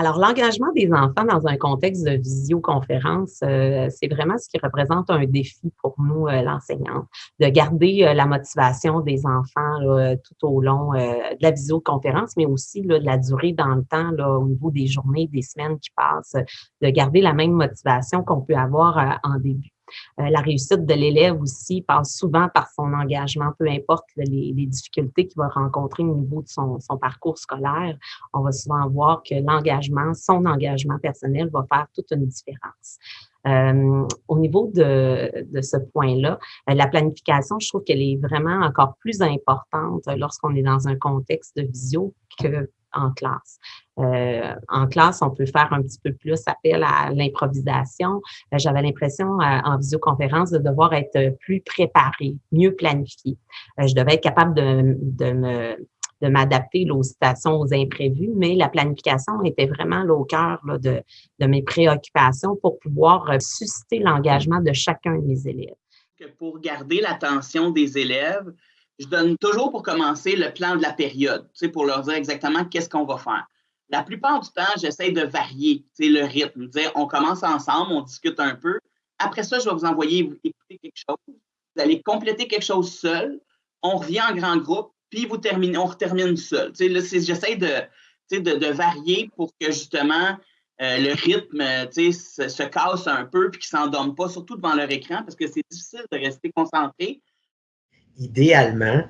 Alors, l'engagement des enfants dans un contexte de visioconférence, euh, c'est vraiment ce qui représente un défi pour nous, euh, l'enseignante, de garder euh, la motivation des enfants tout au long de la visioconférence, mais aussi de la durée dans le temps, au niveau des journées, des semaines qui passent, de garder la même motivation qu'on peut avoir en début. Euh, la réussite de l'élève aussi passe souvent par son engagement, peu importe les, difficultés qu'il va rencontrer au niveau de son, parcours scolaire. On va souvent voir que l'engagement, son engagement personnel va faire toute une différence. Euh, au niveau de, de ce point-là, euh, la planification, je trouve qu'elle est vraiment encore plus importante lorsqu'on est dans un contexte de visio que en classe. Euh, en classe, on peut faire un petit peu plus appel à l'improvisation. Euh, j'avais l'impression euh, en visioconférence de devoir être plus préparé, mieux planifié. je devais être capable de, de me de m'adapter aux situations, aux imprévus, mais la planification était vraiment au cœur de, de mes préoccupations pour pouvoir susciter l'engagement de chacun de mes élèves. Pour garder l'attention des élèves, je donne toujours pour commencer le plan de la période, pour leur dire exactement qu'est-ce qu'on va faire. La plupart du temps, j'essaie de varier le rythme, on commence ensemble, on discute un peu. Après ça, je vais vous envoyer vous écouter quelque chose. Vous allez compléter quelque chose seul. On revient en grand groupe, puis vous terminez, on termine seul. J'essaie de, varier pour que justement euh, le rythme se, casse un peu puis qu'ils ne s'endorment pas, surtout devant leur écran, parce que c'est difficile de rester concentré idéalement,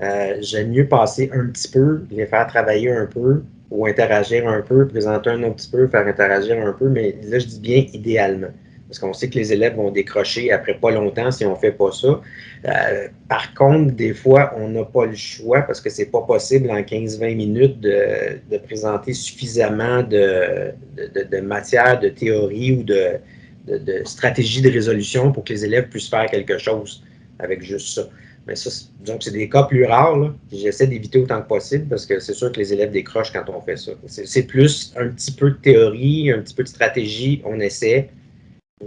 euh, j'aime mieux passer un petit peu, les faire travailler un peu ou interagir un peu, présenter un autre petit peu, faire interagir un peu, mais là, je dis bien idéalement. Parce qu'on sait que les élèves vont décrocher après pas longtemps si on ne fait pas ça. Euh, par contre, des fois, on n'a pas le choix parce que c'est pas possible en 15-20 minutes de, présenter suffisamment de, de, de, matière, de théorie ou de, de stratégie de résolution pour que les élèves puissent faire quelque chose avec juste ça. Mais ça, donc c'est des cas plus rares. J'essaie d'éviter autant que possible parce que c'est sûr que les élèves décrochent quand on fait ça. C'est plus un petit peu de théorie, un petit peu de stratégie, on essaie.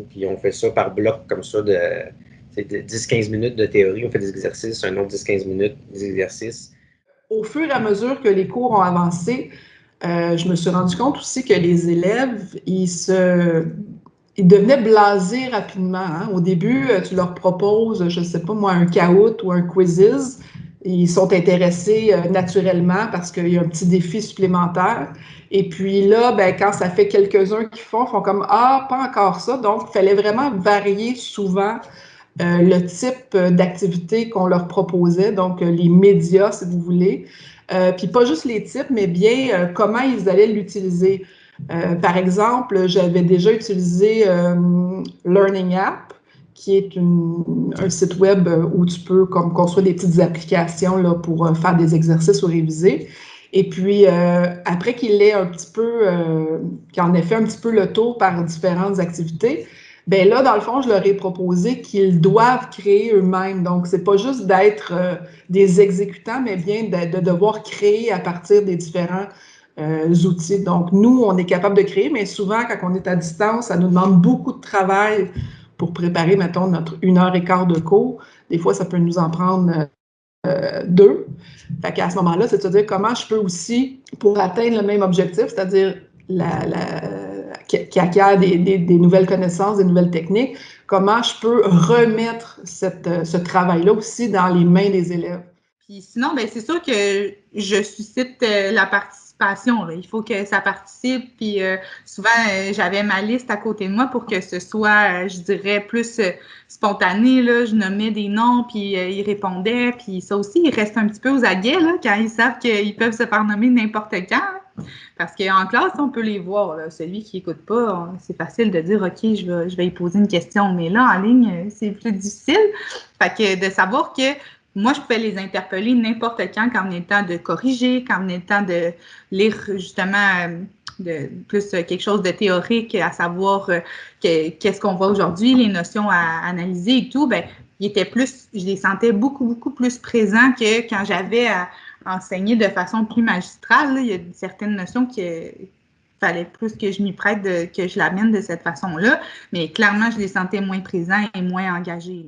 Puis on fait ça par bloc comme ça de, 10-15 minutes de théorie, on fait des exercices, un autre 10-15 minutes des exercices. Au fur et à mesure que les cours ont avancé, euh, je me suis rendu compte aussi que les élèves, ils se ils devenaient blasés rapidement. Hein. Au début, euh, tu leur proposes, je ne sais pas moi, un caout ou un quizzes. Ils sont intéressés euh, naturellement parce qu'il y a un petit défi supplémentaire. Et puis là, ben, quand ça fait quelques-uns qui font, font comme Ah, pas encore ça. Donc, il fallait vraiment varier souvent euh, le type d'activité qu'on leur proposait, donc les médias, si vous voulez. puis pas juste les types, mais bien comment ils allaient l'utiliser. Euh, par exemple, j'avais déjà utilisé euh, Learning App, qui est un site web où tu peux comme, construire des petites applications là, pour euh, faire des exercices ou réviser. Et puis, après qu'il ait un petit peu, qu'il en ait fait un petit peu le tour par différentes activités, ben là, dans le fond, je leur ai proposé qu'ils doivent créer eux-mêmes. Donc, c'est pas juste d'être des exécutants, mais bien de, de, devoir créer à partir des différents euh, outils. Donc, nous, on est capable de créer, mais souvent, quand on est à distance, ça nous demande beaucoup de travail pour préparer, mettons, notre une heure et quart de cours. Des fois, ça peut nous en prendre euh, deux. Fait qu'à ce moment-là, c'est de se dire comment je peux aussi, pour atteindre le même objectif, c'est-à-dire qui, acquiert des, nouvelles connaissances, des nouvelles techniques, comment je peux remettre cette, ce travail-là aussi dans les mains des élèves. Puis sinon, ben, c'est sûr que je suscite euh, la partie il faut que ça participe. Puis euh, souvent, euh, j'avais ma liste à côté de moi pour que ce soit, euh, je dirais, plus spontané. Là. Je nommais des noms, puis ils répondaient. Puis ça aussi, ils restent un petit peu aux aguets là, quand ils savent qu'ils peuvent se faire nommer n'importe quand. Parce qu'en classe, on peut les voir. Celui qui n'écoute pas, c'est facile de dire OK, je vais, je vais y poser une question. Mais là, en ligne, c'est plus difficile. Fait que de savoir que moi, je pouvais les interpeller n'importe quand, quand venait le temps de corriger, quand venait le temps de lire justement euh, de, plus euh, quelque chose de théorique, à savoir euh, qu'est-ce qu'on voit aujourd'hui, les notions à analyser et tout, ben, ils étaient plus, je les sentais beaucoup, beaucoup plus présents que quand j'avais à enseigner de façon plus magistrale. il y a certaines notions qu'il fallait plus que je m'y prête, que je l'amène de cette façon-là, mais clairement, je les sentais moins présents et moins engagés.